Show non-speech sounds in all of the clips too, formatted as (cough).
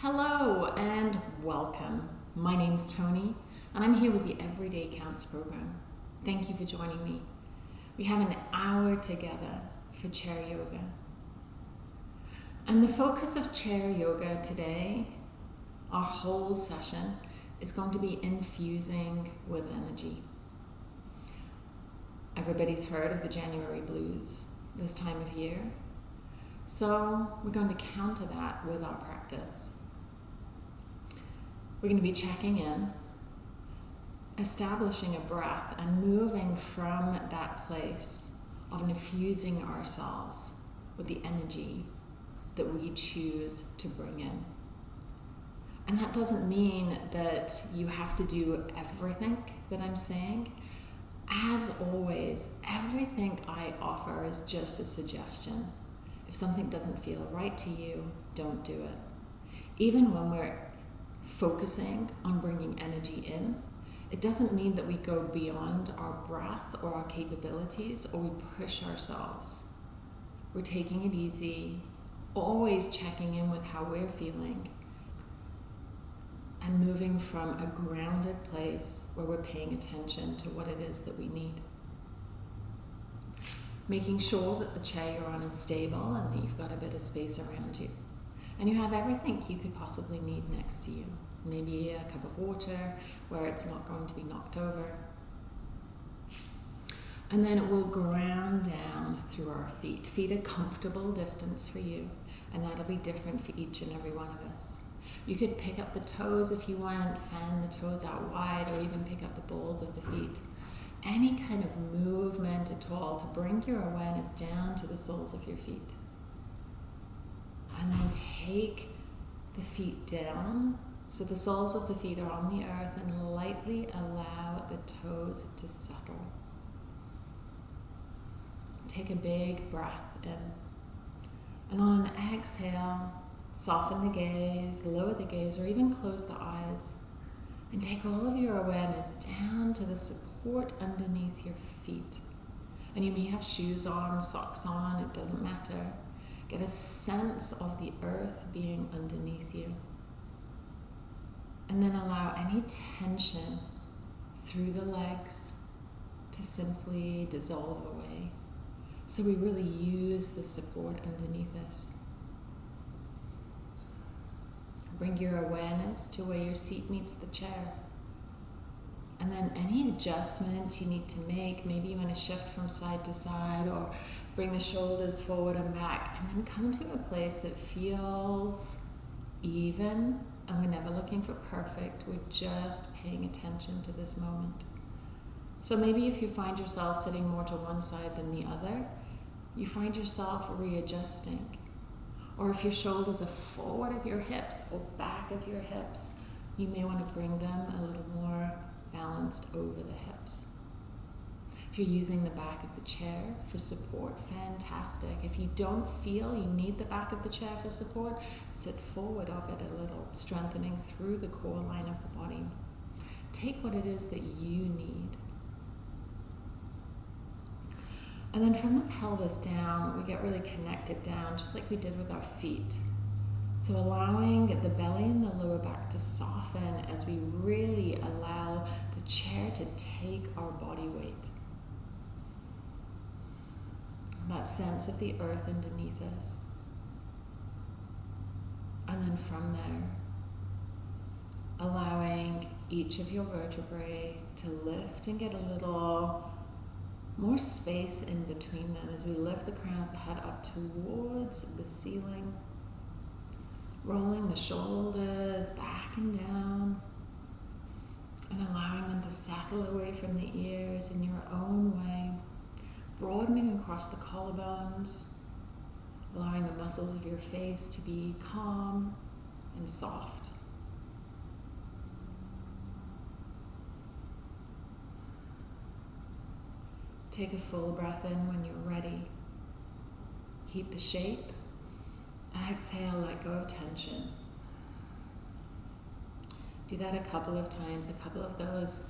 Hello and welcome. My name's Tony, and I'm here with the Everyday Counts program. Thank you for joining me. We have an hour together for chair yoga. And the focus of chair yoga today, our whole session, is going to be infusing with energy. Everybody's heard of the January blues this time of year. So we're going to counter that with our practice. We're going to be checking in, establishing a breath, and moving from that place of infusing ourselves with the energy that we choose to bring in. And that doesn't mean that you have to do everything that I'm saying. As always, everything I offer is just a suggestion. If something doesn't feel right to you, don't do it. Even when we're focusing on bringing energy in, it doesn't mean that we go beyond our breath or our capabilities or we push ourselves. We're taking it easy, always checking in with how we're feeling, and moving from a grounded place where we're paying attention to what it is that we need. Making sure that the chair you're on is stable and that you've got a bit of space around you. And you have everything you could possibly need next to you. Maybe a cup of water where it's not going to be knocked over. And then it will ground down through our feet. Feet a comfortable distance for you, and that'll be different for each and every one of us. You could pick up the toes if you want, fan the toes out wide, or even pick up the balls of the feet. Any kind of movement at all to bring your awareness down to the soles of your feet. And then take the feet down so the soles of the feet are on the earth and lightly allow the toes to settle. Take a big breath in. And on an exhale, soften the gaze, lower the gaze, or even close the eyes. And take all of your awareness down to the support underneath your feet. And you may have shoes on, socks on, it doesn't matter. Get a sense of the earth being underneath you. And then allow any tension through the legs to simply dissolve away. So we really use the support underneath us. Bring your awareness to where your seat meets the chair. And then any adjustments you need to make, maybe you want to shift from side to side or bring the shoulders forward and back, and then come to a place that feels even and we're never looking for perfect, we're just paying attention to this moment. So maybe if you find yourself sitting more to one side than the other, you find yourself readjusting. Or if your shoulders are forward of your hips or back of your hips, you may want to bring them a little more balanced over the hips. You're using the back of the chair for support, fantastic. If you don't feel you need the back of the chair for support, sit forward of it a little, strengthening through the core line of the body. Take what it is that you need. And then from the pelvis down, we get really connected down, just like we did with our feet. So allowing the belly and the lower back to soften as we really allow the chair to take our body that sense of the earth underneath us. And then from there, allowing each of your vertebrae to lift and get a little more space in between them as we lift the crown of the head up towards the ceiling, rolling the shoulders back and down, and allowing them to settle away from the ears in your own way broadening across the collarbones, allowing the muscles of your face to be calm and soft. Take a full breath in when you're ready. Keep the shape. Exhale, let go of tension. Do that a couple of times, a couple of those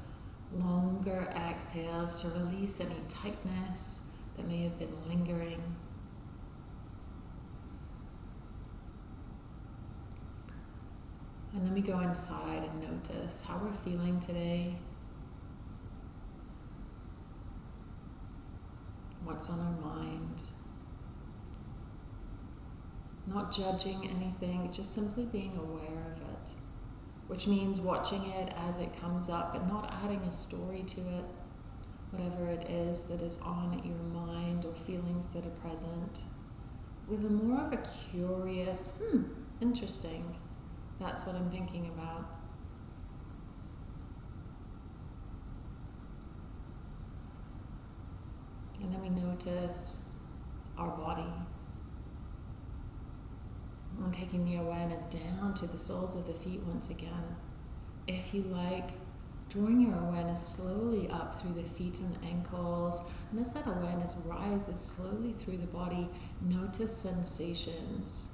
longer exhales to release any tightness that may have been lingering. And then we go inside and notice how we're feeling today. What's on our mind. Not judging anything, just simply being aware of it. Which means watching it as it comes up, but not adding a story to it. Whatever it is that is on your mind or feelings that are present. With a more of a curious, hmm, interesting that's what I'm thinking about. And then we notice our body. And taking the awareness down to the soles of the feet once again. If you like, drawing your awareness slowly up through the feet and the ankles. And as that awareness rises slowly through the body, notice sensations.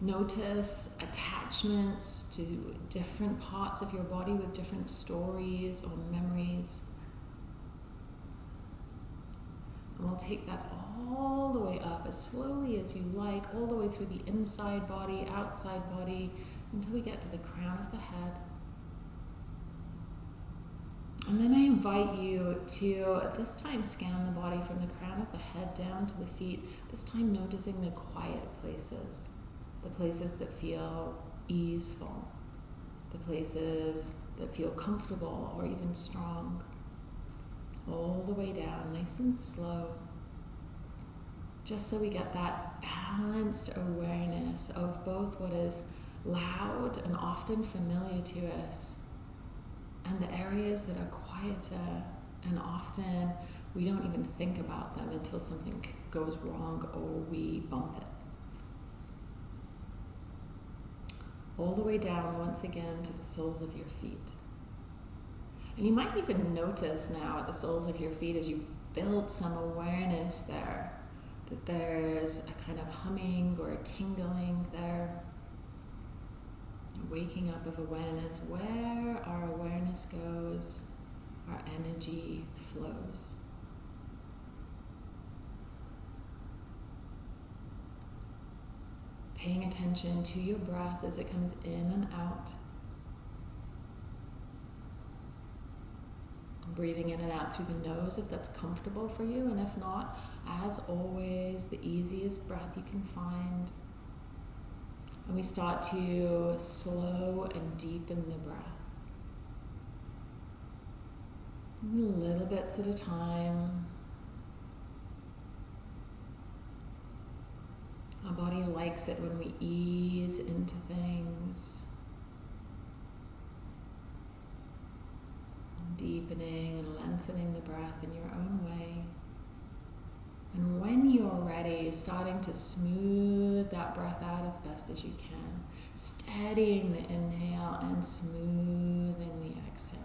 Notice attachments to different parts of your body with different stories or memories. And we'll take that all the way up as slowly as you like, all the way through the inside body, outside body, until we get to the crown of the head. And then I invite you to this time scan the body from the crown of the head down to the feet, this time noticing the quiet places the places that feel easeful, the places that feel comfortable or even strong, all the way down, nice and slow, just so we get that balanced awareness of both what is loud and often familiar to us and the areas that are quieter and often we don't even think about them until something goes wrong or we bump it. all the way down once again to the soles of your feet. And you might even notice now at the soles of your feet as you build some awareness there that there's a kind of humming or a tingling there. Waking up of awareness, where our awareness goes, our energy flows. paying attention to your breath as it comes in and out. Breathing in and out through the nose if that's comfortable for you, and if not, as always, the easiest breath you can find. And we start to slow and deepen the breath. Little bits at a time. Our body likes it when we ease into things. Deepening and lengthening the breath in your own way. And when you're ready, starting to smooth that breath out as best as you can. Steadying the inhale and smoothing the exhale.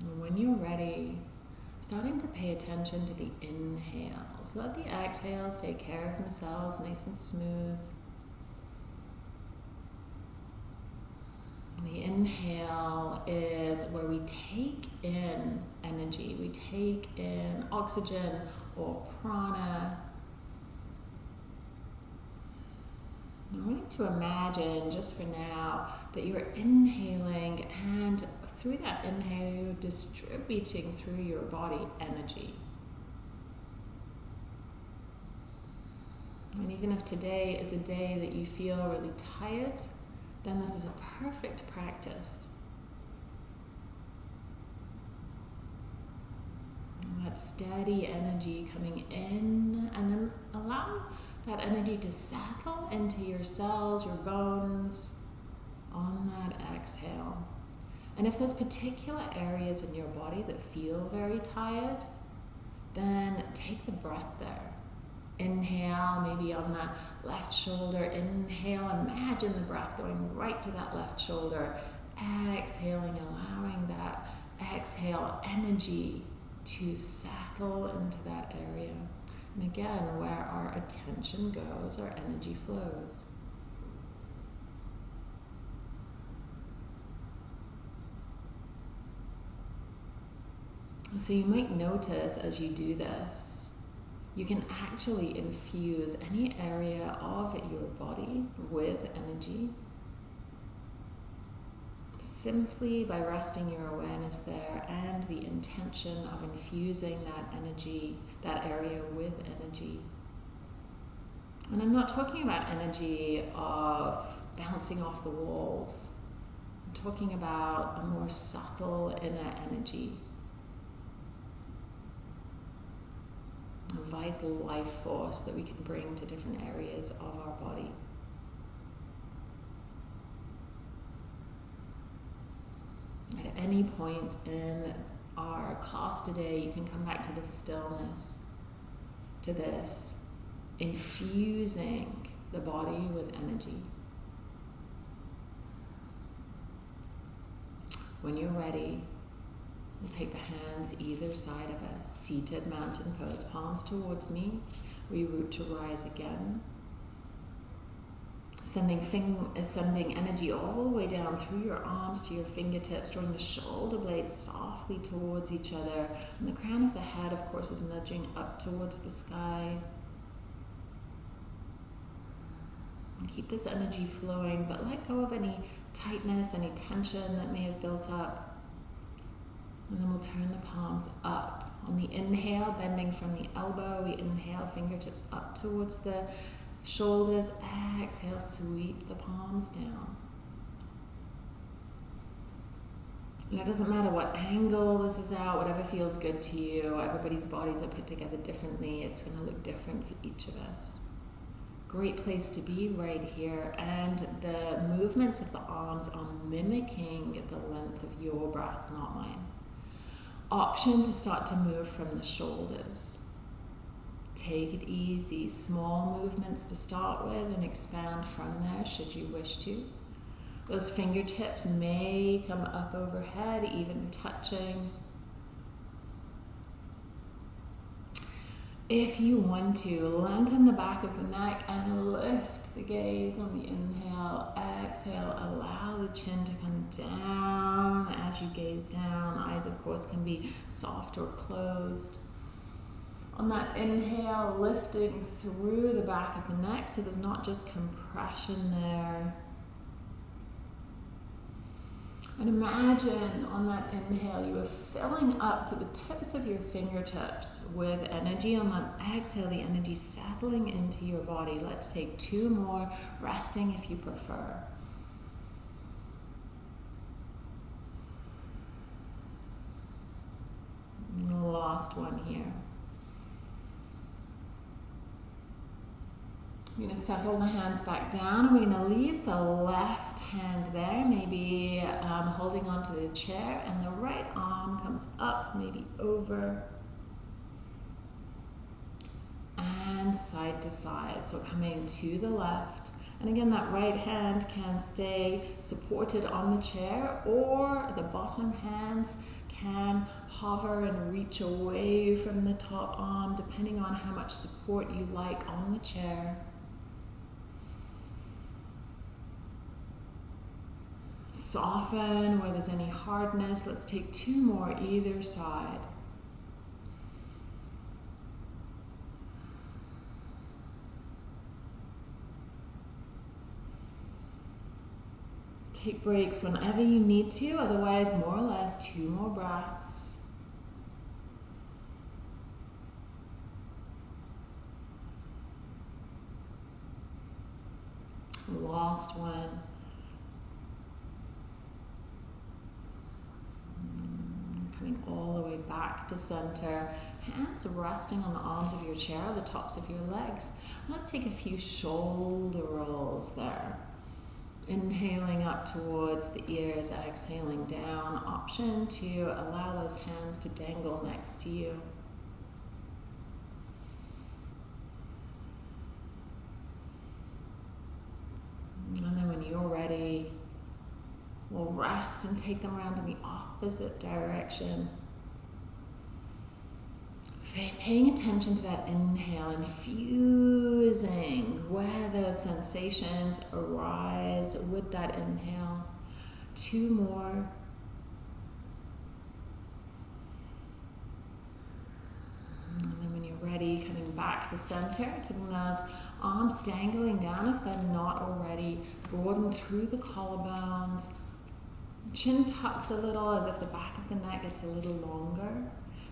And when you're ready, starting to pay attention to the inhales. Let the exhales take care of themselves nice and smooth. The inhale is where we take in energy, we take in oxygen or prana. I want you to imagine, just for now, that you're inhaling and through that inhale, you're distributing through your body energy. And even if today is a day that you feel really tired, then this is a perfect practice. And that steady energy coming in, and then allow that energy to settle into your cells, your bones on that exhale. And if there's particular areas in your body that feel very tired, then take the breath there. Inhale, maybe on the left shoulder. Inhale, imagine the breath going right to that left shoulder. Exhaling, allowing that exhale energy to settle into that area. And again, where our attention goes, our energy flows. So you might notice as you do this, you can actually infuse any area of your body with energy simply by resting your awareness there and the intention of infusing that energy, that area with energy. And I'm not talking about energy of bouncing off the walls. I'm talking about a more subtle inner energy. Vital life force that we can bring to different areas of our body. At any point in our class today, you can come back to this stillness, to this infusing the body with energy. When you're ready, we'll take the hands either side of a seated mountain pose, palms towards me. We root to rise again sending fing- uh, sending energy all the way down through your arms to your fingertips, drawing the shoulder blades softly towards each other. And the crown of the head, of course, is nudging up towards the sky. And keep this energy flowing, but let go of any tightness, any tension that may have built up. We'll turn the palms up. On the inhale, bending from the elbow, we inhale, fingertips up towards the Shoulders, exhale, sweep the palms down. And it doesn't matter what angle this is out, whatever feels good to you. Everybody's bodies are put together differently. It's going to look different for each of us. Great place to be right here. And the movements of the arms are mimicking the length of your breath, not mine. Option to start to move from the shoulders. Take it easy, small movements to start with and expand from there should you wish to. Those fingertips may come up overhead, even touching. If you want to, lengthen the back of the neck and lift the gaze on the inhale. Exhale, allow the chin to come down as you gaze down. Eyes, of course, can be soft or closed. On that inhale, lifting through the back of the neck so there's not just compression there. And imagine on that inhale, you are filling up to the tips of your fingertips with energy. On that exhale, the energy settling into your body. Let's take two more, resting if you prefer. Last one here. We're going to settle the hands back down. We're going to leave the left hand there, maybe um, holding onto the chair, and the right arm comes up, maybe over, and side to side. So coming to the left. And again, that right hand can stay supported on the chair, or the bottom hands can hover and reach away from the top arm, depending on how much support you like on the chair. Soften where there's any hardness. Let's take two more either side. Take breaks whenever you need to, otherwise, more or less, two more breaths. Last one. Coming all the way back to center. Hands resting on the arms of your chair, the tops of your legs. Let's take a few shoulder rolls there. Inhaling up towards the ears, exhaling down. Option to allow those hands to dangle next to you. And then when you're ready, We'll rest and take them around in the opposite direction. Paying attention to that inhale, infusing where those sensations arise with that inhale. Two more. And then when you're ready, coming back to center, keeping those arms dangling down if they're not already. Broaden through the collarbones, Chin tucks a little as if the back of the neck gets a little longer.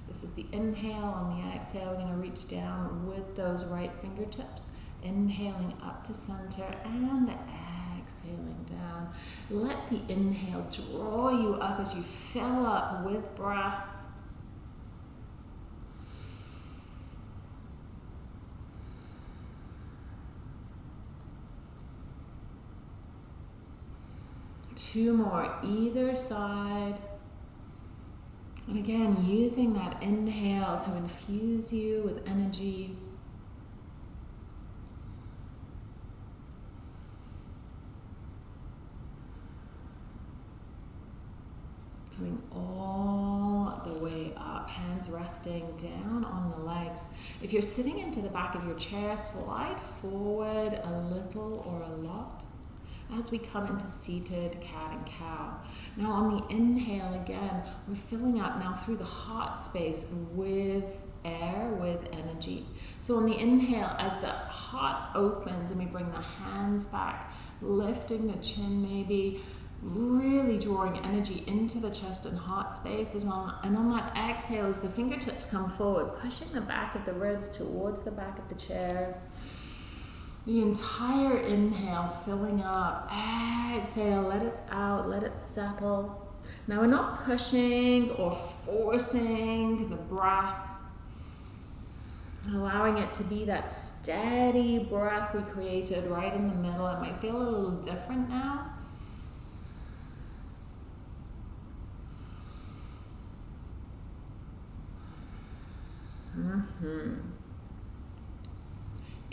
This is the inhale. On the exhale, we're going to reach down with those right fingertips. Inhaling up to center and exhaling down. Let the inhale draw you up as you fill up with breath. Two more either side. And again, using that inhale to infuse you with energy. Coming all the way up, hands resting down on the legs. If you're sitting into the back of your chair, slide forward a little or a lot as we come into seated cat and cow. Now on the inhale again, we're filling up now through the heart space with air, with energy. So on the inhale, as the heart opens and we bring the hands back, lifting the chin maybe, really drawing energy into the chest and heart space. And on, and on that exhale, as the fingertips come forward, pushing the back of the ribs towards the back of the chair. The entire inhale filling up. Exhale, let it out, let it settle. Now we're not pushing or forcing the breath. Allowing it to be that steady breath we created right in the middle. It might feel a little different now. Mm-hmm.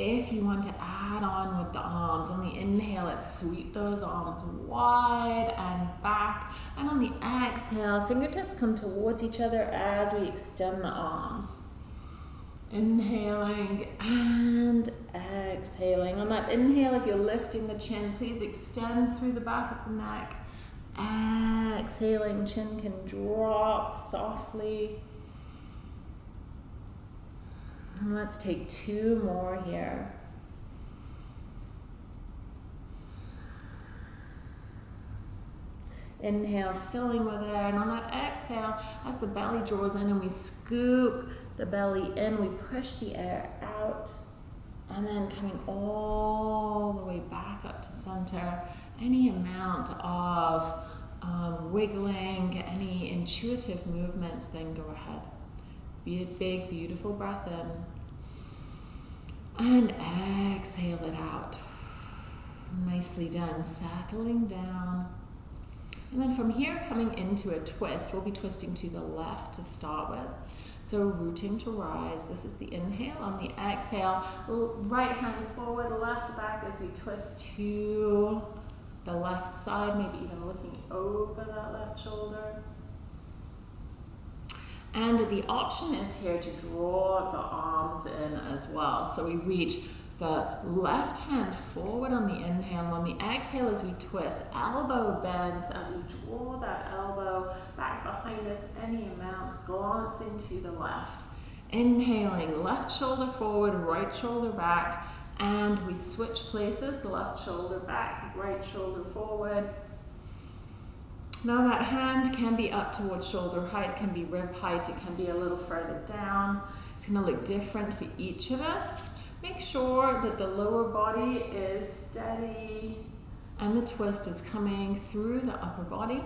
If you want to add on with the arms, on the inhale, let's sweep those arms wide and back. And on the exhale, fingertips come towards each other as we extend the arms. Inhaling and exhaling. On that inhale, if you're lifting the chin, please extend through the back of the neck. Exhaling, chin can drop softly. And let's take two more here. Inhale, filling with air. And on that exhale, as the belly draws in and we scoop the belly in, we push the air out. And then coming all the way back up to center. Any amount of um, wiggling, any intuitive movements, then go ahead. Be a big, beautiful breath in. And exhale it out. Nicely done. Settling down. And then from here, coming into a twist, we'll be twisting to the left to start with. So rooting to rise. This is the inhale. On the exhale, right hand forward, left back as we twist to the left side, maybe even looking over that left shoulder. And the option is here to draw the arms in as well. So we reach the left hand forward on the inhale. On the exhale as we twist, elbow bends and we draw that elbow back behind us any amount, glancing to the left. Inhaling, left shoulder forward, right shoulder back, and we switch places, left shoulder back, right shoulder forward, now that hand can be up towards shoulder height, can be rib height, it can be a little further down. It's gonna look different for each of us. Make sure that the lower body is steady and the twist is coming through the upper body.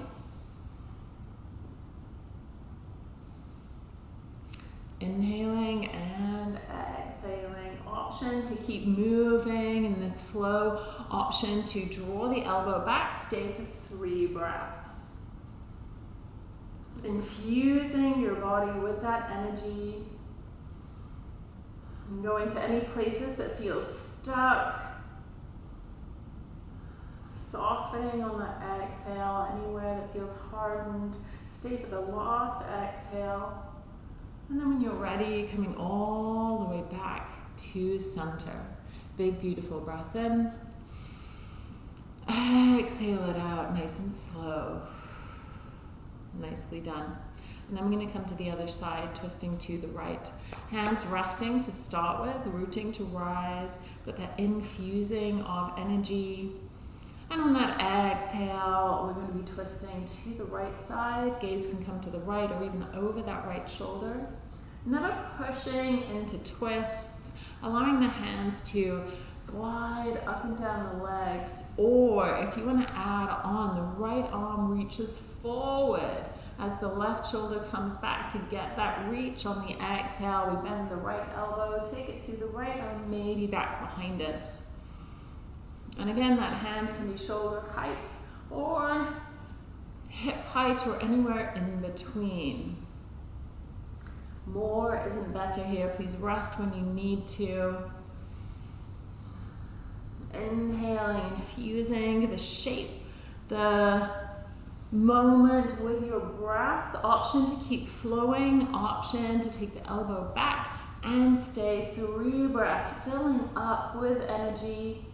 Inhaling and exhaling. Option to keep moving in this flow. Option to draw the elbow back. Stay for three breaths infusing your body with that energy. going to any places that feel stuck. Softening on the exhale, anywhere that feels hardened. Stay for the last exhale. And then when you're ready, coming all the way back to center. Big, beautiful breath in. Exhale it out nice and slow. Nicely done. And I'm going to come to the other side, twisting to the right. Hands resting to start with, rooting to rise. Got that infusing of energy. And on that exhale, we're going to be twisting to the right side. Gaze can come to the right or even over that right shoulder. Never pushing into twists, allowing the hands to glide up and down the legs. Or if you want to add on, the right arm reaches forward as the left shoulder comes back to get that reach on the exhale. We bend the right elbow, take it to the right arm, maybe back behind us. And again, that hand can be shoulder height or hip height or anywhere in between. More isn't better here. Please rest when you need to. Inhaling, infusing the shape, the moment with your breath. Option to keep flowing, option to take the elbow back and stay three breaths, filling up with energy.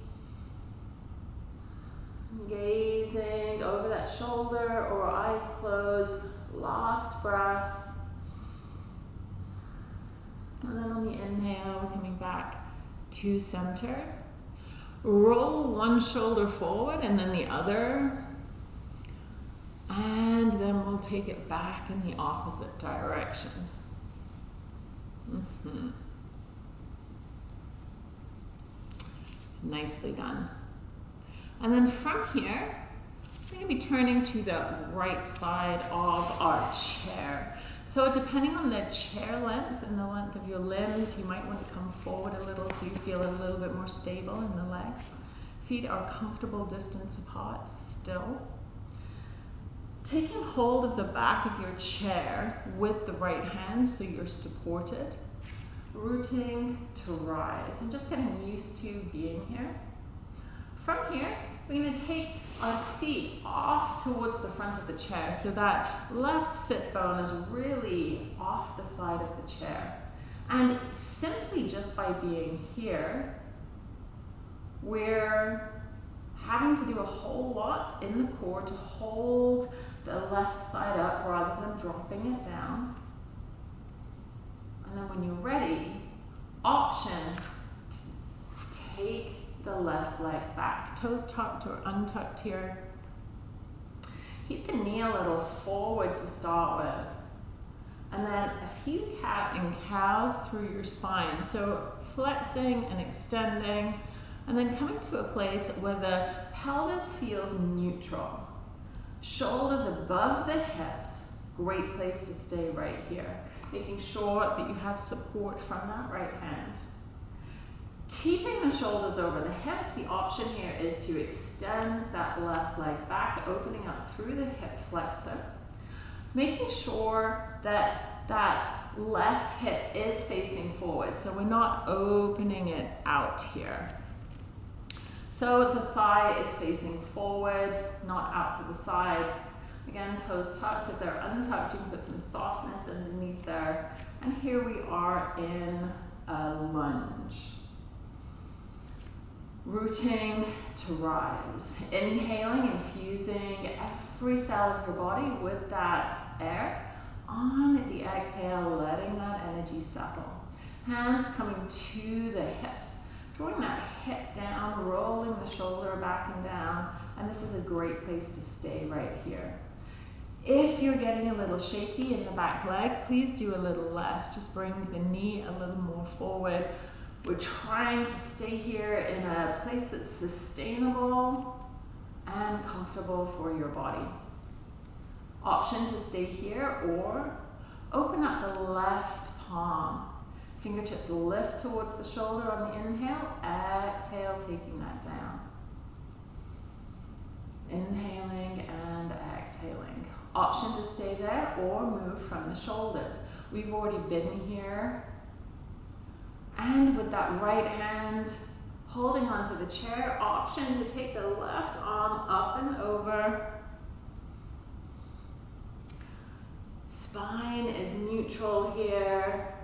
Gazing over that shoulder or eyes closed. Last breath. And then on the inhale, we're coming back to center. Roll one shoulder forward and then the other. And then we'll take it back in the opposite direction. Mm -hmm. Nicely done. And then from here, we're going to be turning to the right side of our chair. So depending on the chair length and the length of your limbs, you might want to come forward a little so you feel a little bit more stable in the legs. Feet are comfortable distance apart still. Taking hold of the back of your chair with the right hand so you're supported. Rooting to rise and just getting used to being here. From here, we're going to take our seat off towards the front of the chair so that left sit bone is really off the side of the chair. And simply just by being here, we're having to do a whole lot in the core to hold the left side up rather than dropping it down. And then when you're ready, option, take the left leg back. Toes tucked or untucked here. Keep the knee a little forward to start with. And then a few cat and cows through your spine. So flexing and extending, and then coming to a place where the pelvis feels neutral. Shoulders above the hips, great place to stay right here. Making sure that you have support from that right hand. Keeping the shoulders over the hips, the option here is to extend that left leg back, opening up through the hip flexor. Making sure that that left hip is facing forward, so we're not opening it out here. So the thigh is facing forward, not out to the side. Again, toes tucked. If they're untucked, you can put some softness underneath there. And here we are in a lunge rooting to rise. Inhaling, infusing every cell of your body with that air. On the exhale, letting that energy settle. Hands coming to the hips. Drawing that hip down, rolling the shoulder back and down. And this is a great place to stay right here. If you're getting a little shaky in the back leg, please do a little less. Just bring the knee a little more forward we're trying to stay here in a place that's sustainable and comfortable for your body. Option to stay here or open up the left palm. Fingertips lift towards the shoulder on the inhale, exhale, taking that down. Inhaling and exhaling. Option to stay there or move from the shoulders. We've already been here and with that right hand holding onto the chair, option to take the left arm up and over. Spine is neutral here.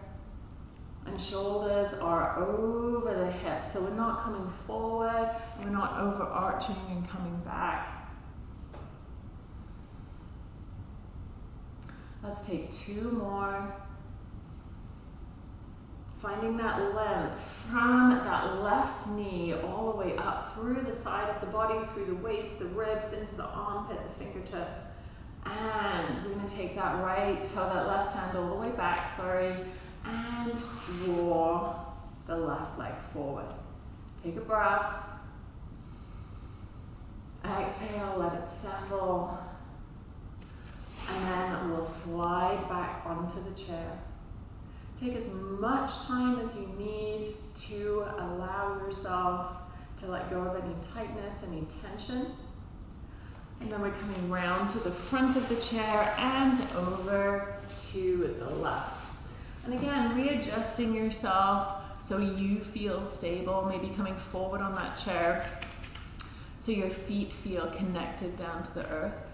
And shoulders are over the hips. So we're not coming forward, we're not overarching and coming back. Let's take two more. Finding that length from that left knee all the way up through the side of the body, through the waist, the ribs, into the armpit, the fingertips. And we're going to take that right toe, that left hand all the way back, sorry, and draw the left leg forward. Take a breath. Exhale, let it settle. And then we'll slide back onto the chair. Take as much time as you need to allow yourself to let go of any tightness, any tension. And then we're coming round to the front of the chair and over to the left. And again, readjusting yourself so you feel stable, maybe coming forward on that chair so your feet feel connected down to the earth.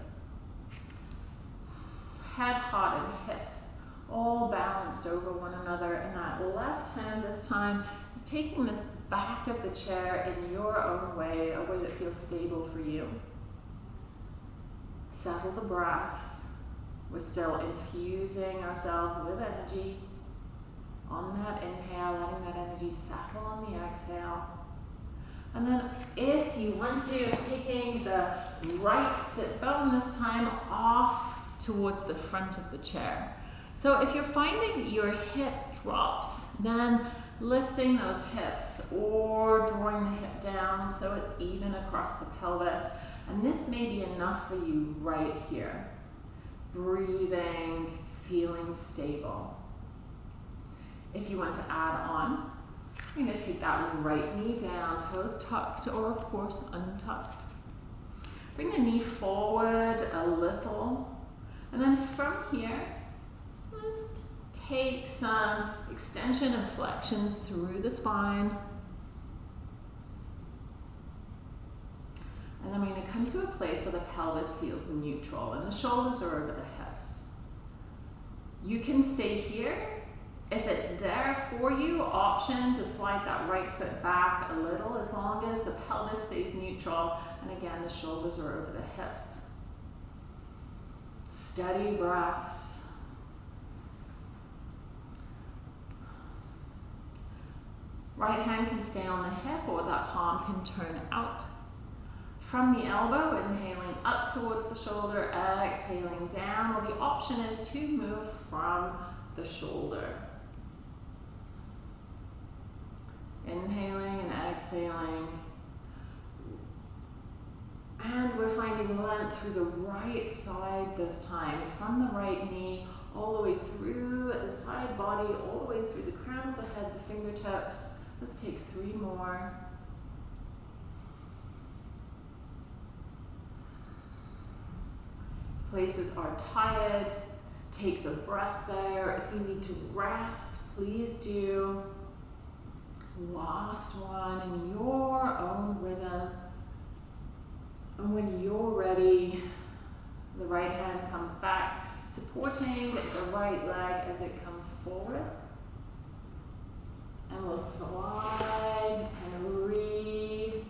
Head, heart, and hips all balanced over one another. And that left hand this time is taking this back of the chair in your own way, a way that feels stable for you. Settle the breath. We're still infusing ourselves with energy. On that inhale, letting that energy settle on the exhale. And then if you want to, taking the right sit bone this time off towards the front of the chair. So if you're finding your hip drops, then lifting those hips or drawing the hip down so it's even across the pelvis. And this may be enough for you right here. Breathing, feeling stable. If you want to add on, you're going to take that right knee down, toes tucked or of course untucked. Bring the knee forward a little. And then from here, take some extension and flexions through the spine. And then we're going to come to a place where the pelvis feels neutral and the shoulders are over the hips. You can stay here. If it's there for you, option to slide that right foot back a little as long as the pelvis stays neutral and again the shoulders are over the hips. Steady breaths. Right hand can stay on the hip or that palm can turn out. From the elbow, inhaling up towards the shoulder, exhaling down, or the option is to move from the shoulder. Inhaling and exhaling. And we're finding length through the right side this time, from the right knee all the way through the side body, all the way through the crown of the head, the fingertips, Let's take three more. Places are tired. Take the breath there. If you need to rest, please do. Last one in your own rhythm. And when you're ready, the right hand comes back, supporting the right leg as it comes forward. And we'll slide and re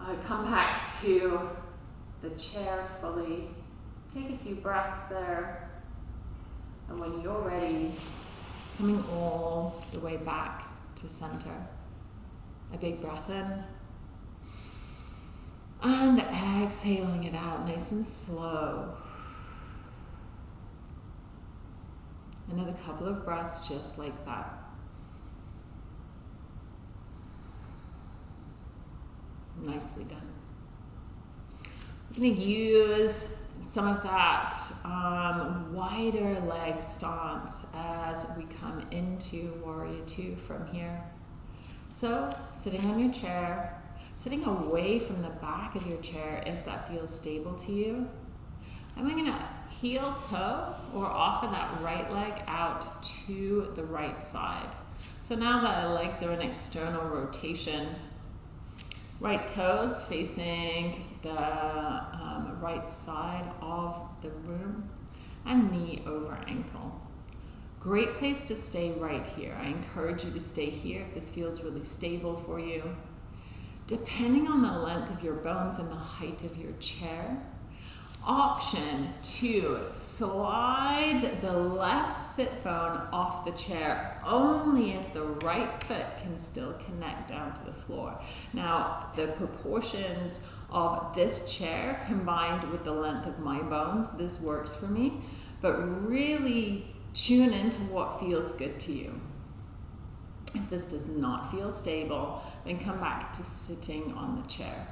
uh, come back to the chair fully. Take a few breaths there. And when you're ready, coming all the way back to center. A big breath in. And exhaling it out nice and slow. Another couple of breaths just like that. Nicely done. I'm going to use some of that um, wider leg stance as we come into Warrior Two from here. So, sitting on your chair, sitting away from the back of your chair if that feels stable to you. And we're going to heel toe or offer that right leg out to the right side. So now the legs are in external rotation Right toes facing the um, right side of the room and knee over ankle. Great place to stay right here. I encourage you to stay here if this feels really stable for you. Depending on the length of your bones and the height of your chair, Option two, slide the left sit bone off the chair only if the right foot can still connect down to the floor. Now, the proportions of this chair combined with the length of my bones, this works for me, but really tune into what feels good to you. If this does not feel stable, then come back to sitting on the chair.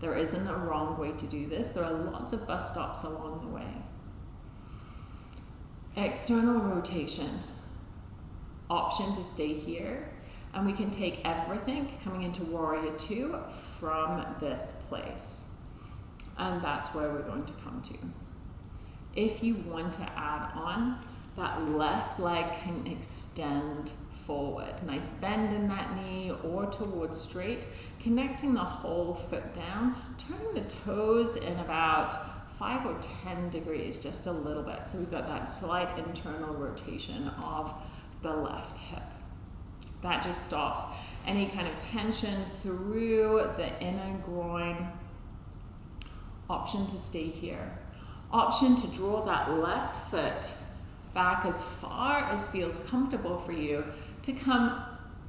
There isn't a wrong way to do this. There are lots of bus stops along the way. External rotation. Option to stay here. And we can take everything coming into Warrior Two from this place. And that's where we're going to come to. If you want to add on, that left leg can extend forward. Nice bend in that knee or towards straight, connecting the whole foot down, turning the toes in about five or 10 degrees, just a little bit. So we've got that slight internal rotation of the left hip. That just stops any kind of tension through the inner groin. Option to stay here. Option to draw that left foot back as far as feels comfortable for you to come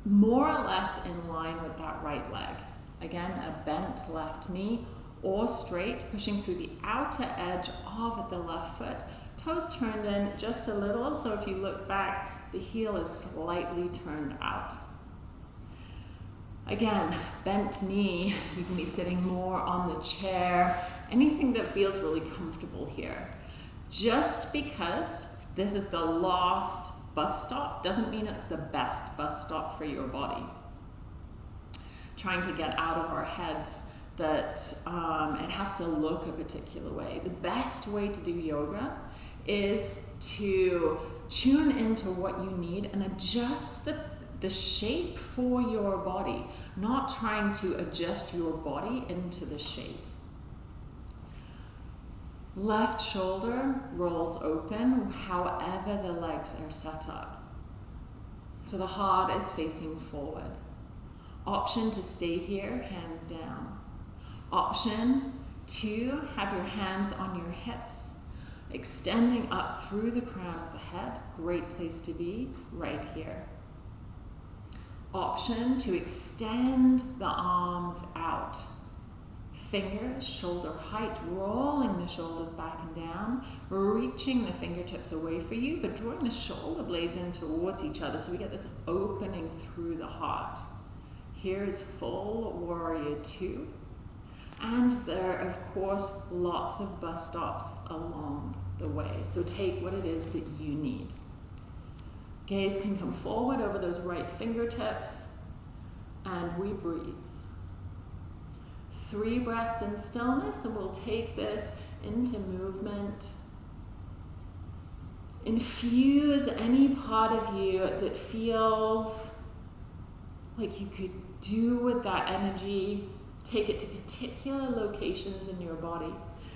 more or less in line with that right leg. Again, a bent left knee or straight, pushing through the outer edge of the left foot. Toes turned in just a little, so if you look back, the heel is slightly turned out. Again, bent knee, (laughs) you can be sitting more on the chair, anything that feels really comfortable here. Just because this is the last bus stop doesn't mean it's the best bus stop for your body. Trying to get out of our heads that um, it has to look a particular way. The best way to do yoga is to tune into what you need and adjust the, the shape for your body, not trying to adjust your body into the shape. Left shoulder rolls open however the legs are set up. So the heart is facing forward. Option to stay here, hands down. Option to have your hands on your hips, extending up through the crown of the head. Great place to be, right here. Option to extend the arms out Fingers, shoulder height, rolling the shoulders back and down, reaching the fingertips away for you, but drawing the shoulder blades in towards each other so we get this opening through the heart. Here is full warrior two. And there are, of course, lots of bus stops along the way. So take what it is that you need. Gaze can come forward over those right fingertips, and we breathe three breaths in stillness, and we'll take this into movement. Infuse any part of you that feels like you could do with that energy. Take it to particular locations in your body.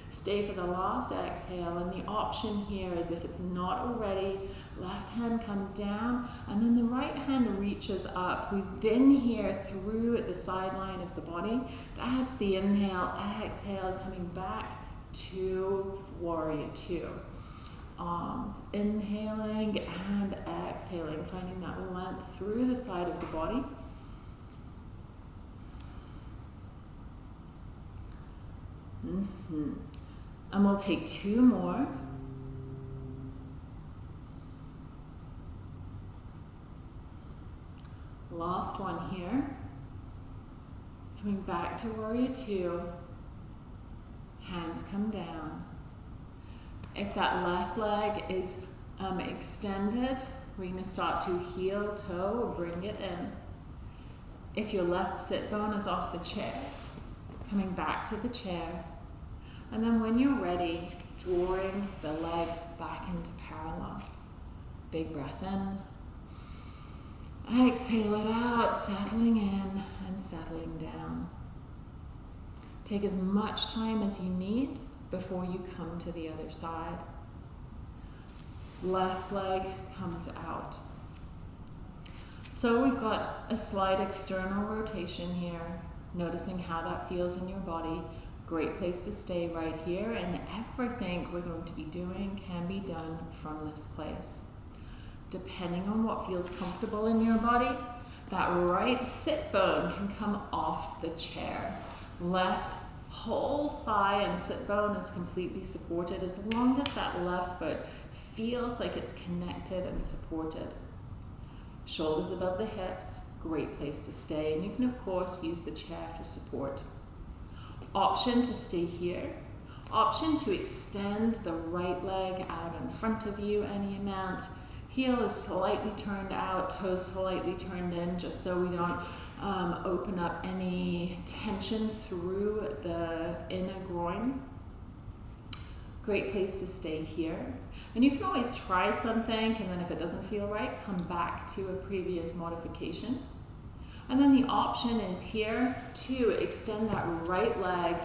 Stay for the last exhale, and the option here is if it's not already, left hand comes down, and then the right hand reaches up. We've been here through the sideline of the body. That's the inhale, exhale, coming back to warrior two. Arms inhaling and exhaling, finding that length through the side of the body. Mm-hmm. And we'll take two more. Last one here. Coming back to warrior two. Hands come down. If that left leg is um, extended, we're going to start to heel toe, bring it in. If your left sit bone is off the chair, coming back to the chair, and then when you're ready, drawing the legs back into parallel. Big breath in. Exhale it out, settling in and settling down. Take as much time as you need before you come to the other side. Left leg comes out. So we've got a slight external rotation here, noticing how that feels in your body Great place to stay right here, and everything we're going to be doing can be done from this place. Depending on what feels comfortable in your body, that right sit bone can come off the chair. Left whole thigh and sit bone is completely supported as long as that left foot feels like it's connected and supported. Shoulders above the hips, great place to stay. And you can, of course, use the chair for support. Option to stay here. Option to extend the right leg out in front of you any amount. Heel is slightly turned out, toes slightly turned in, just so we don't um, open up any tension through the inner groin. Great place to stay here. And you can always try something, and then if it doesn't feel right, come back to a previous modification. And then the option is here to extend that right leg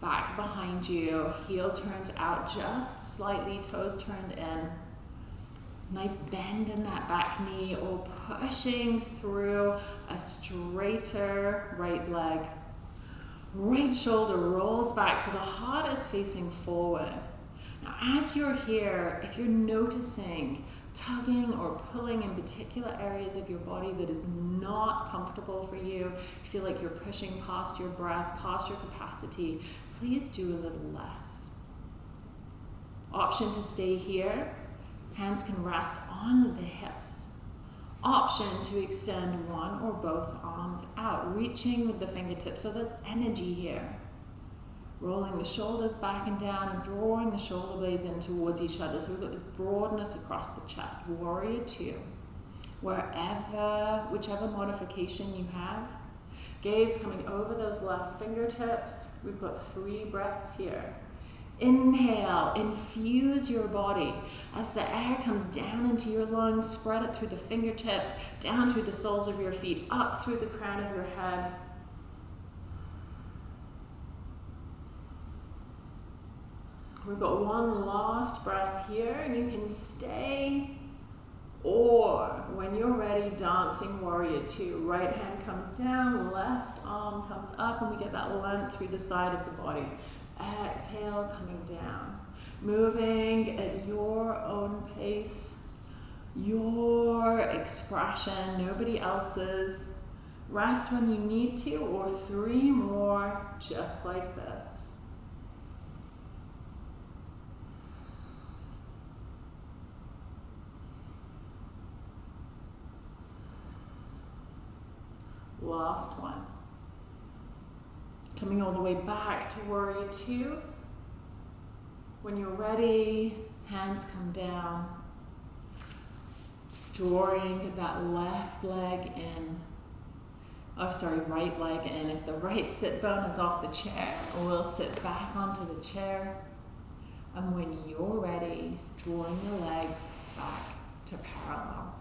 back behind you. Heel turns out just slightly, toes turned in. Nice bend in that back knee or pushing through a straighter right leg. Right shoulder rolls back so the heart is facing forward. Now, as you're here, if you're noticing tugging or pulling in particular areas of your body that is not comfortable for you, you feel like you're pushing past your breath, past your capacity, please do a little less. Option to stay here Hands can rest on the hips. Option to extend one or both arms out, reaching with the fingertips. So there's energy here. Rolling the shoulders back and down and drawing the shoulder blades in towards each other. So we've got this broadness across the chest. Warrior two. Wherever, whichever modification you have. Gaze coming over those left fingertips. We've got three breaths here. Inhale, infuse your body. As the air comes down into your lungs, spread it through the fingertips, down through the soles of your feet, up through the crown of your head. We've got one last breath here, and you can stay. Or when you're ready, dancing warrior two. Right hand comes down, left arm comes up, and we get that length through the side of the body. Exhale, coming down. Moving at your own pace, your expression, nobody else's. Rest when you need to, or three more just like this. Last one. Coming all the way back to warrior two. When you're ready, hands come down. Drawing that left leg in. Oh, sorry, right leg in. If the right sit bone is off the chair, we'll sit back onto the chair. And when you're ready, drawing the legs back to parallel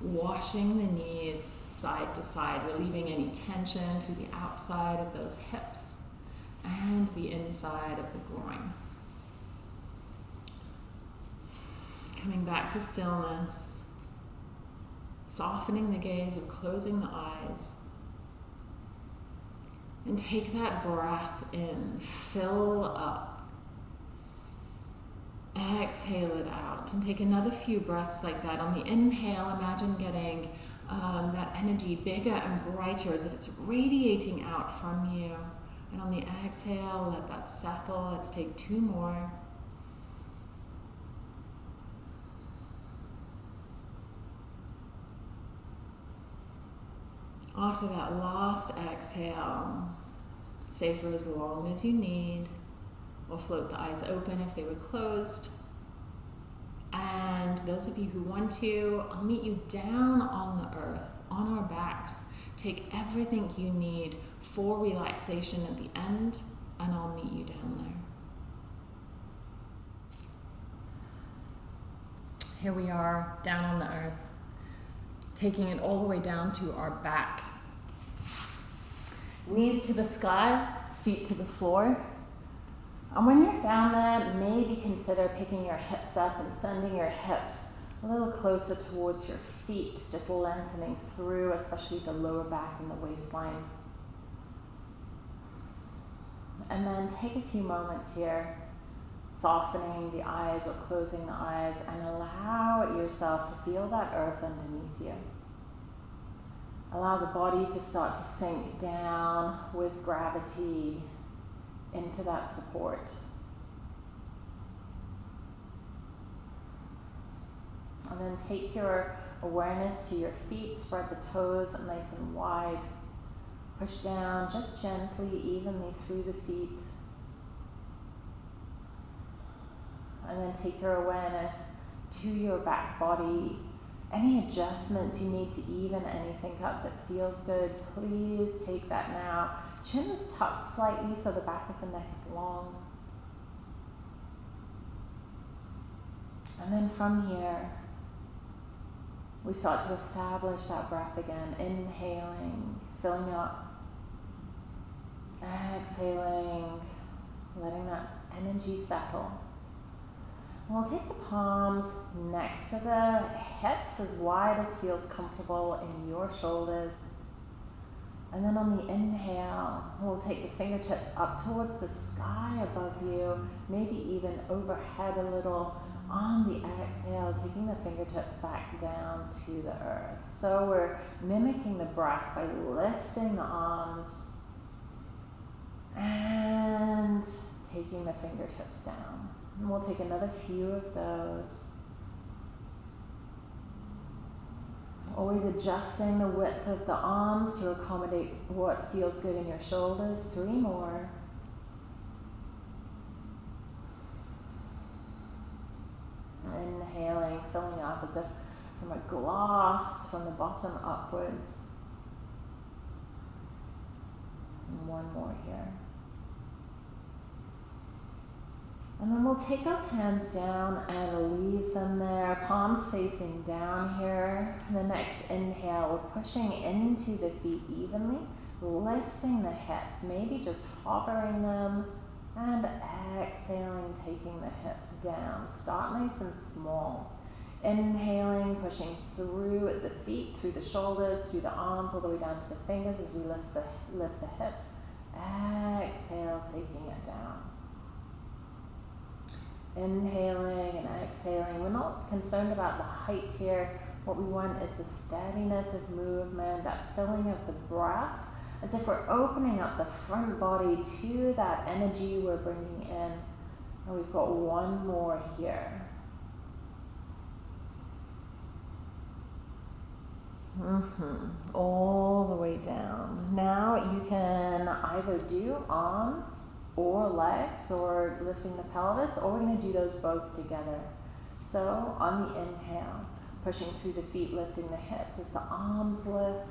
washing the knees side to side, relieving any tension through the outside of those hips and the inside of the groin. Coming back to stillness, softening the gaze or closing the eyes. And take that breath in, fill up Exhale it out and take another few breaths like that. On the inhale, imagine getting um, that energy bigger and brighter as if it's radiating out from you. And on the exhale, let that settle. Let's take two more. After that last exhale, stay for as long as you need or float the eyes open if they were closed. And those of you who want to, I'll meet you down on the earth, on our backs. Take everything you need for relaxation at the end, and I'll meet you down there. Here we are, down on the earth, taking it all the way down to our back. Knees to the sky, feet to the floor. And when you're down there, maybe consider picking your hips up and sending your hips a little closer towards your feet, just lengthening through, especially the lower back and the waistline. And then take a few moments here, softening the eyes or closing the eyes, and allow yourself to feel that earth underneath you. Allow the body to start to sink down with gravity into that support. And then take your awareness to your feet, spread the toes nice and wide. Push down just gently, evenly through the feet. And then take your awareness to your back body. Any adjustments you need to even anything up that feels good, please take that now. Chin is tucked slightly so the back of the neck is long. And then from here, we start to establish that breath again, inhaling, filling up, exhaling, letting that energy settle. And we'll take the palms next to the hips as wide as feels comfortable in your shoulders. And then on the inhale, we'll take the fingertips up towards the sky above you, maybe even overhead a little. On the exhale, taking the fingertips back down to the earth. So we're mimicking the breath by lifting the arms and taking the fingertips down. And we'll take another few of those. Always adjusting the width of the arms to accommodate what feels good in your shoulders. Three more. Inhaling, filling up as if from a glass from the bottom upwards. And one more here. And then we'll take those hands down and leave them there, palms facing down here. And the next inhale, we're pushing into the feet evenly, lifting the hips, maybe just hovering them, and exhaling, taking the hips down. Start nice and small. Inhaling, pushing through the feet, through the shoulders, through the arms, all the way down to the fingers as we lift the, lift the hips. Exhale, taking it down. Inhaling and exhaling. We're not concerned about the height here. What we want is the steadiness of movement, that filling of the breath, as if we're opening up the front body to that energy we're bringing in. And we've got one more here. Mm-hmm. All the way down. Now you can either do arms or legs or lifting the pelvis, or we're going to do those both together. So on the inhale, pushing through the feet, lifting the hips as the arms lift.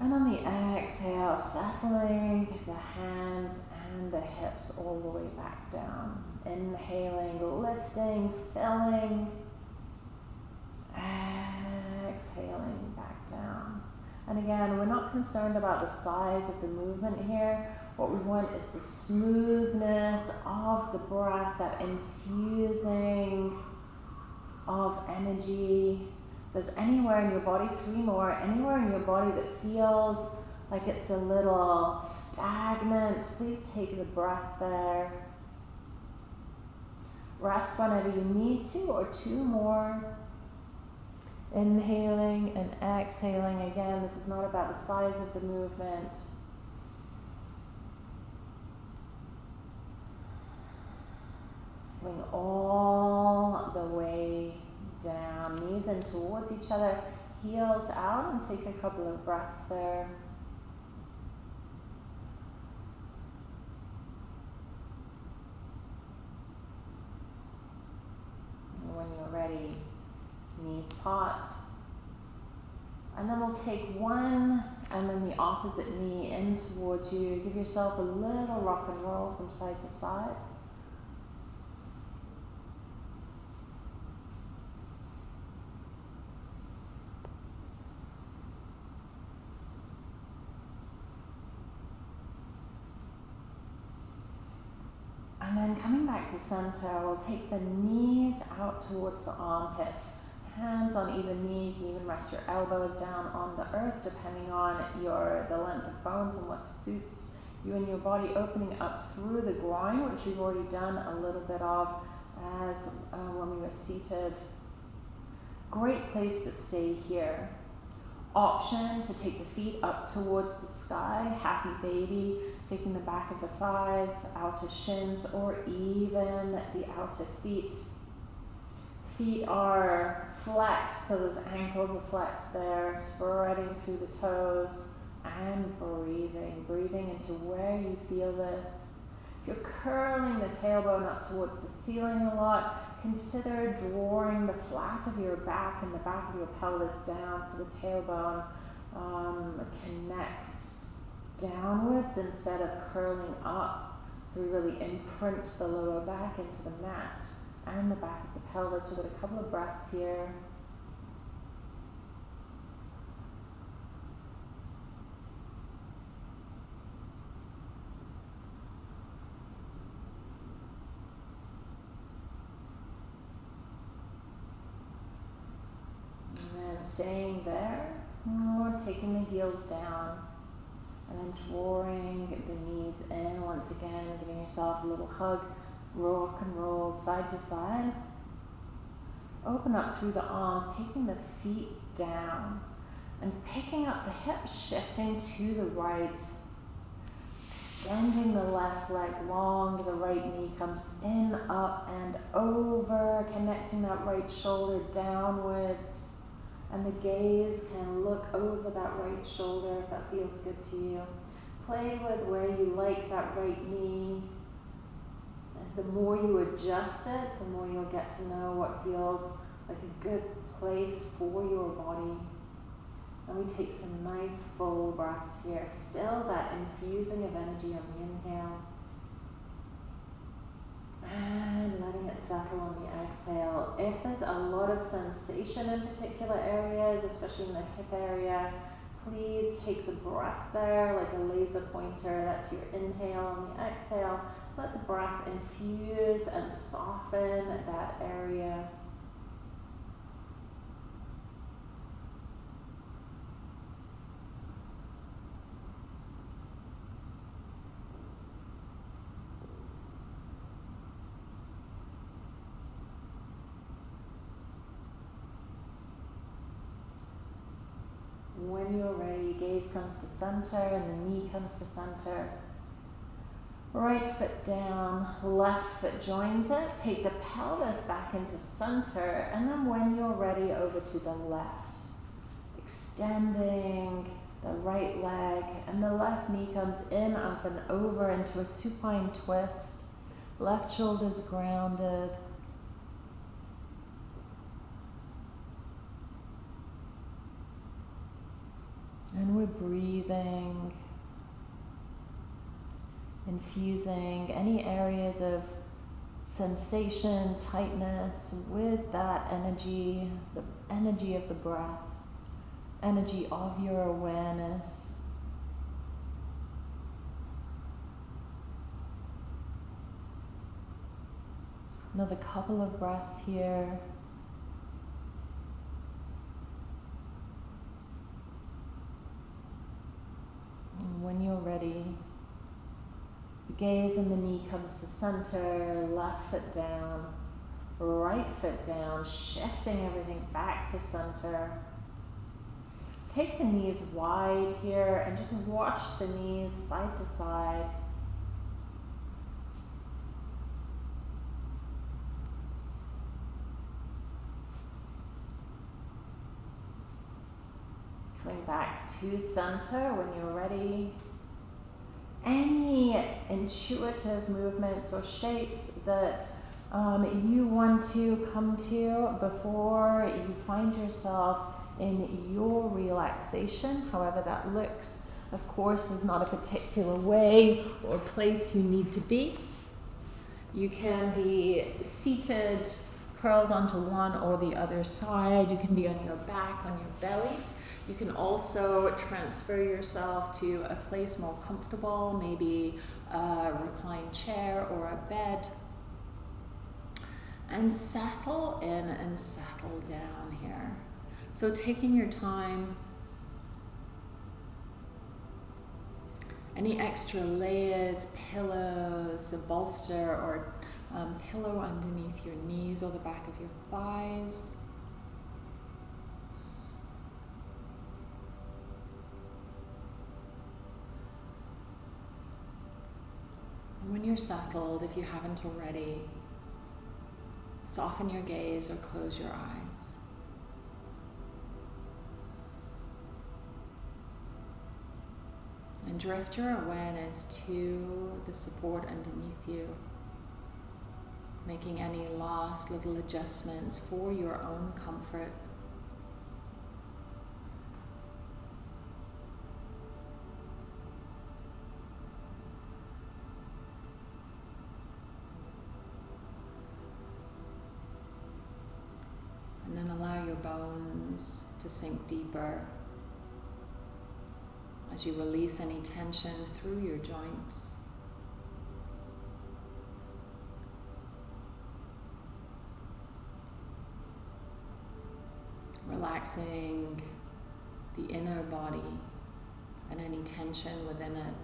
And on the exhale, settling the hands and the hips all the way back down. Inhaling, lifting, filling. Exhaling back down. And again, we're not concerned about the size of the movement here. What we want is the smoothness of the breath, that infusing of energy. If there's anywhere in your body, three more, anywhere in your body that feels like it's a little stagnant, please take the breath there. Rest whenever you need to, or two more. Inhaling and exhaling again. This is not about the size of the movement. Coming all the way down, knees in towards each other, heels out, and take a couple of breaths there. And when you're ready, knees pot. And then we'll take one and then the opposite knee in towards you. Give yourself a little rock and roll from side to side. And then coming back to center, we'll take the knees out towards the armpits. Hands on either knee, you can even rest your elbows down on the earth depending on your the length of bones and what suits You and your body opening up through the groin, which we've already done a little bit of as uh, when we were seated. Great place to stay here. Option to take the feet up towards the sky, happy baby, taking the back of the thighs, outer shins, or even the outer feet. Feet are flexed, so those ankles are flexed there, spreading through the toes and breathing, breathing into where you feel this. If you're curling the tailbone up towards the ceiling a lot, consider drawing the flat of your back and the back of your pelvis down so the tailbone um, connects downwards instead of curling up. So we really imprint the lower back into the mat and the back of the pelvis. We've got a couple of breaths here. And then staying there, or taking the heels down, and then drawing the knees in once again, giving yourself a little hug rock and roll side to side. Open up through the arms, taking the feet down and picking up the hips, shifting to the right. Extending the left leg long, the right knee comes in, up, and over, connecting that right shoulder downwards. And the gaze can look over that right shoulder if that feels good to you. Play with where you like that right knee the more you adjust it, the more you'll get to know what feels like a good place for your body. And we take some nice full breaths here. Still that infusing of energy on the inhale. And letting it settle on the exhale. If there's a lot of sensation in particular areas, especially in the hip area, please take the breath there like a laser pointer. That's your inhale on the exhale let the breath infuse and soften that area. When you're ready, gaze comes to center and the knee comes to center. Right foot down, left foot joins it. Take the pelvis back into center, and then when you're ready, over to the left. Extending the right leg, and the left knee comes in, up, and over into a supine twist. Left shoulder's grounded. And we're breathing infusing any areas of sensation, tightness with that energy, the energy of the breath, energy of your awareness. Another couple of breaths here. When you're ready, the gaze and the knee comes to center, left foot down, right foot down, shifting everything back to center. Take the knees wide here and just wash the knees side to side. Back to center when you're ready any intuitive movements or shapes that um, you want to come to before you find yourself in your relaxation, however that looks. Of course, there's not a particular way or place you need to be. You can be seated, curled onto one or the other side. You can be on your back, on your belly. You can also transfer yourself to a place more comfortable, maybe a reclined chair or a bed. And settle in and settle down here. So taking your time any extra layers, pillows, a bolster or um, pillow underneath your knees or the back of your thighs. When you're settled, if you haven't already, soften your gaze or close your eyes. And drift your awareness to the support underneath you, making any last little adjustments for your own comfort. Bones to sink deeper as you release any tension through your joints. Relaxing the inner body and any tension within it.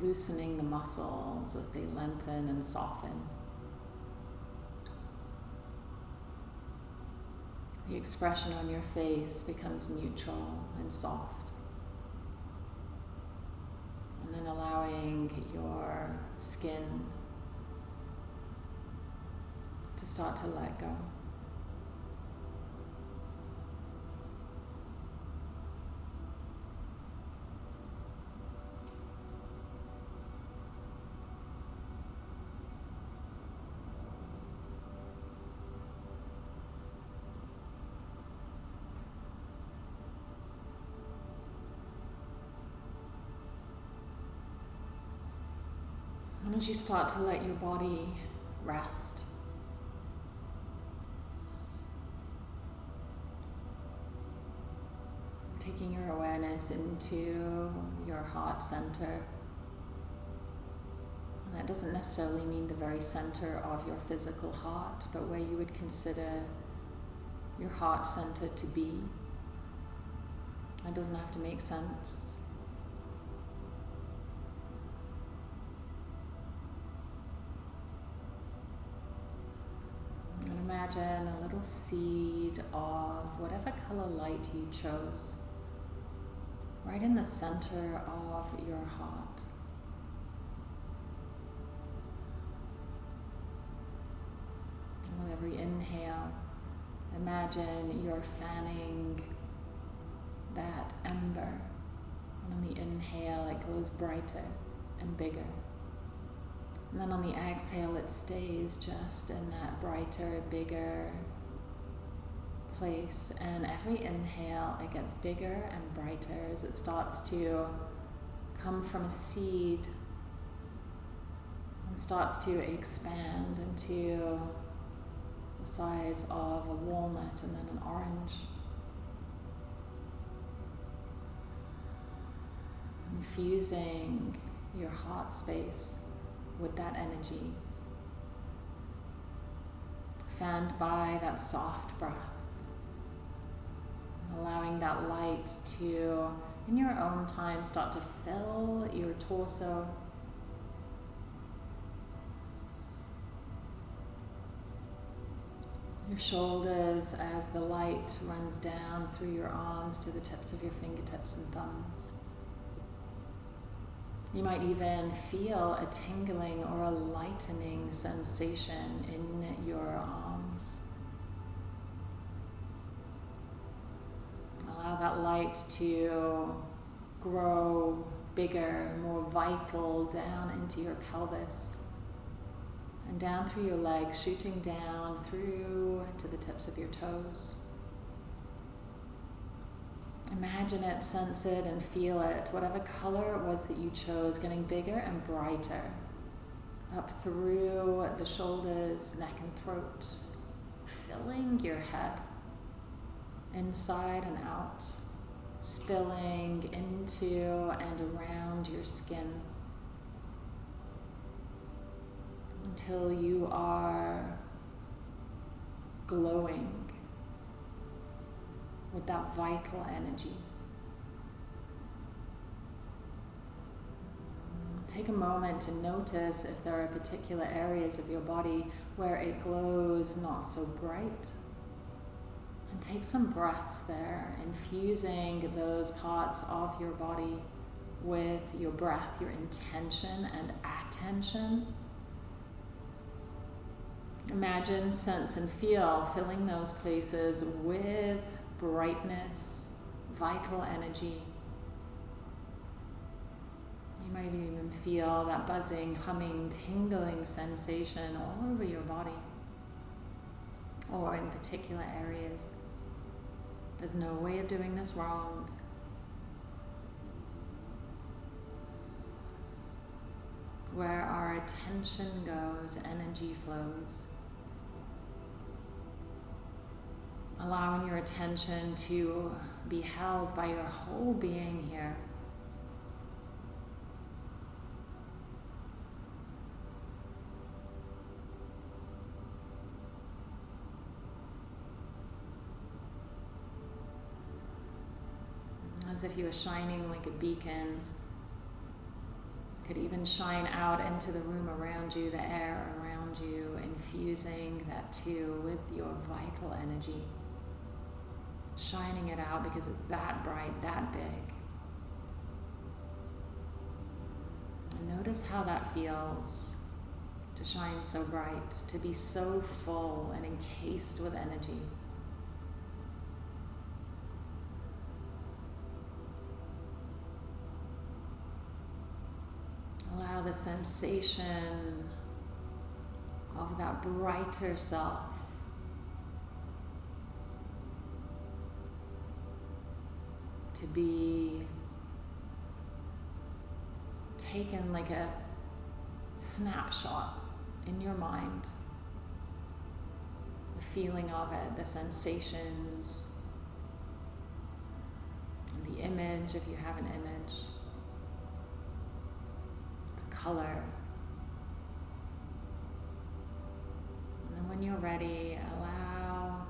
Loosening the muscles as they lengthen and soften. The expression on your face becomes neutral and soft. And then allowing your skin to start to let go. As you start to let your body rest, taking your awareness into your heart center. And that doesn't necessarily mean the very center of your physical heart, but where you would consider your heart center to be. It doesn't have to make sense. And imagine a little seed of whatever color light you chose, right in the center of your heart. And with every inhale, imagine you're fanning that ember. And on the inhale, it glows brighter and bigger. And then on the exhale, it stays just in that brighter, bigger place. And every inhale, it gets bigger and brighter as it starts to come from a seed and starts to expand into the size of a walnut and then an orange. Infusing your heart space with that energy, fanned by that soft breath, allowing that light to, in your own time, start to fill your torso. Your shoulders as the light runs down through your arms to the tips of your fingertips and thumbs. You might even feel a tingling or a lightening sensation in your arms. Allow that light to grow bigger, more vital down into your pelvis and down through your legs, shooting down through to the tips of your toes. Imagine it, sense it, and feel it. Whatever color it was that you chose, getting bigger and brighter. Up through the shoulders, neck, and throat, filling your head. Inside and out, spilling into and around your skin. Until you are glowing with that vital energy. take a moment to notice if there are particular areas of your body where it glows not so bright. And take some breaths there, infusing those parts of your body with your breath, your intention and attention. Imagine, sense, and feel filling those places with brightness, vital energy. You might even feel that buzzing, humming, tingling sensation all over your body or in particular areas. There's no way of doing this wrong. Where our attention goes, energy flows. Allowing your attention to be held by your whole being here. as if you were shining like a beacon. Could even shine out into the room around you, the air around you, infusing that too with your vital energy. Shining it out because it's that bright, that big. And notice how that feels to shine so bright, to be so full and encased with energy. Allow the sensation of that brighter self to be taken like a snapshot in your mind. The feeling of it, the sensations, the image if you have an image the color. And then when you're ready, allow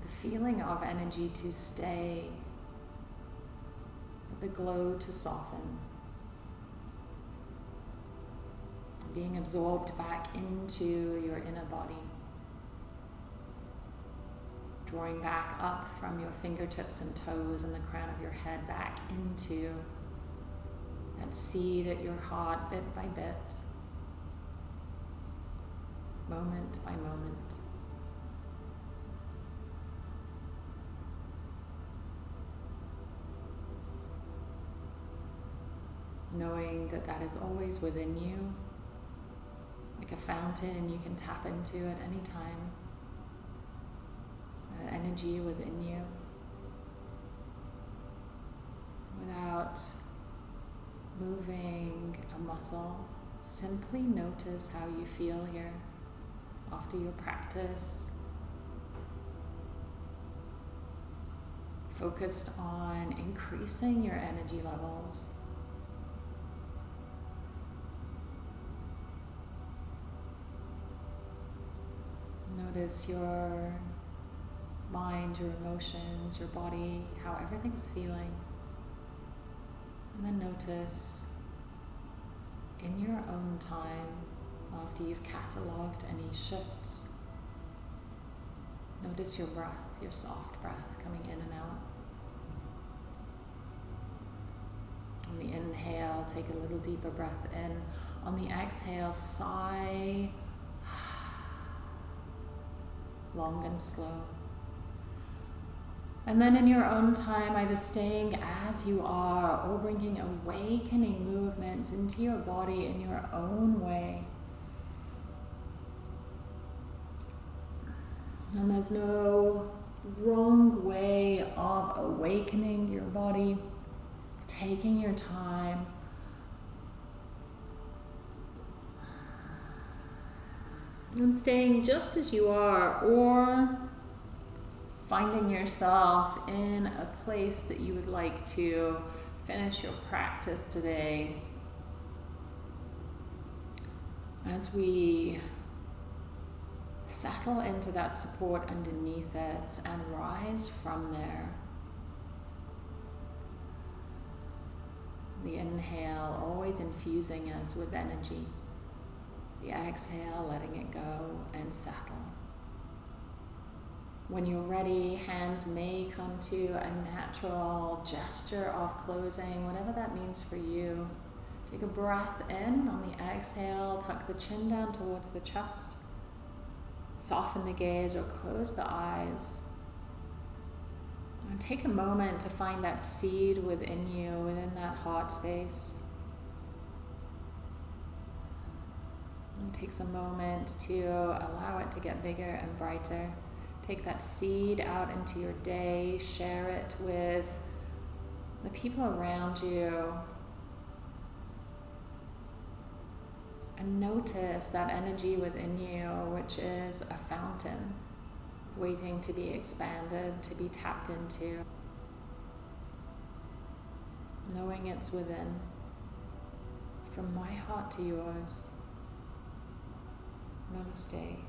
the feeling of energy to stay, the glow to soften. Being absorbed back into your inner body. Drawing back up from your fingertips and toes and the crown of your head back into that seed at your heart bit by bit, moment by moment. Knowing that that is always within you, like a fountain you can tap into at any time, that energy within you without moving a muscle, simply notice how you feel here after your practice. Focused on increasing your energy levels. Notice your mind, your emotions, your body, how everything's feeling. And then notice in your own time, after you've catalogued any shifts, notice your breath, your soft breath coming in and out. On the inhale, take a little deeper breath in. On the exhale, sigh long and slow. And then in your own time, either staying as you are or bringing awakening movements into your body in your own way. And there's no wrong way of awakening your body, taking your time. And staying just as you are, or finding yourself in a place that you would like to finish your practice today. As we settle into that support underneath us and rise from there. the inhale, always infusing us with energy. The exhale, letting it go and settle. When you're ready, hands may come to a natural gesture of closing, whatever that means for you. Take a breath in on the exhale, tuck the chin down towards the chest. Soften the gaze or close the eyes. And take a moment to find that seed within you, within that heart space. It takes a moment to allow it to get bigger and brighter. Take that seed out into your day, share it with the people around you. And notice that energy within you, which is a fountain waiting to be expanded, to be tapped into. Knowing it's within. From my heart to yours. Namaste.